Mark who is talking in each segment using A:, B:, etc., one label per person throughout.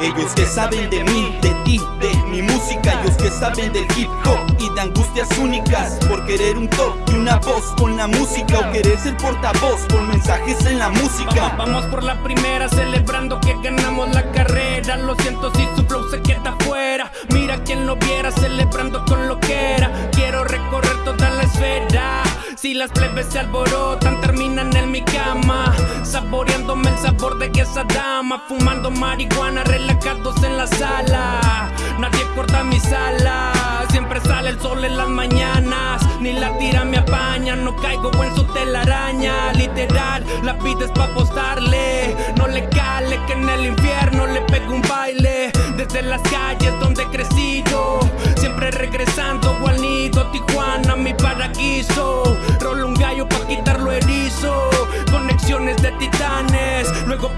A: Ellos que saben de mí, de ti, de mi música. Ellos que saben del hip hop y de angustias únicas. Por querer un top y una voz con la música. O querer ser portavoz con mensajes en la música.
B: Vamos por la primera celebrando que ganamos la carrera. Lo siento si su flow se queda fuera Mira quien lo viera celebrando con lo que era. Quiero recorrer toda la esfera si las plebes se alborotan, terminan en mi cama Saboreándome el sabor de esa dama Fumando marihuana, relajados en la sala. Nadie corta mi sala Siempre sale el sol en las mañanas Ni la tira me apaña No caigo en su telaraña. Literal, la pides pa' apostarle No le cale que en el infierno le pego un baile. Desde las calles donde crecí yo Siempre regresando al nido Tijuana, mi paraíso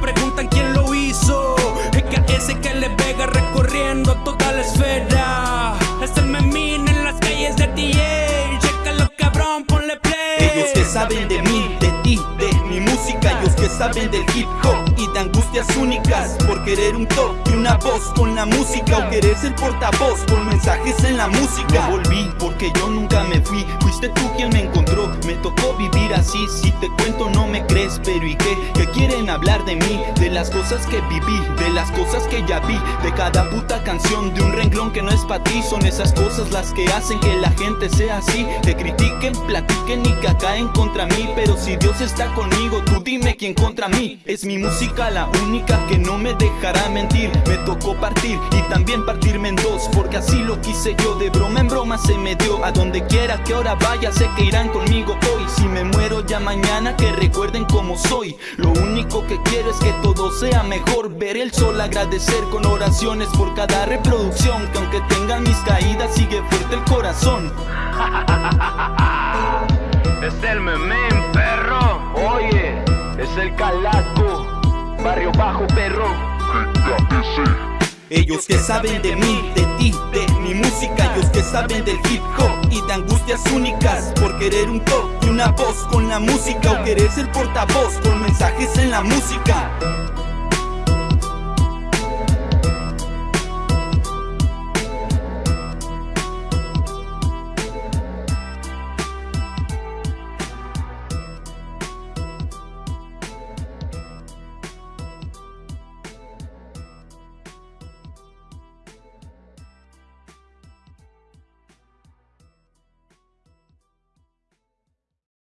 B: Preguntan quién lo hizo. Ese que le pega recorriendo toda la esfera
A: saben del hip hop y de angustias únicas Por querer un top y una voz con la música O querer ser portavoz con mensajes en la música No volví porque yo nunca me fui Fuiste tú quien me encontró, me tocó vivir así Si te cuento no me crees, pero ¿y qué? ¿Qué quieren hablar de mí? De las cosas que viví, de las cosas que ya vi De cada puta canción, de un renglón que no es para ti Son esas cosas las que hacen que la gente sea así Que critiquen, platiquen y que caen contra mí Pero si Dios está conmigo, tú dime quién contra mí. Es mi música la única que no me dejará mentir. Me tocó partir y también partirme en dos Porque así lo quise yo, de broma en broma se me dio. A donde quiera que ahora vaya, sé que irán conmigo hoy. Si me muero ya mañana, que recuerden cómo soy. Lo único que quiero es que todo sea mejor. Ver el sol, agradecer con oraciones por cada reproducción Que aunque tengan mis caídas, sigue fuerte el corazón
C: el calaco. Barrio Bajo, perro.
A: Ellos que saben de mí, de ti, de mi música Ellos que saben del hip hop y de angustias únicas Por querer un top y una voz con la música O querer ser portavoz con mensajes en la música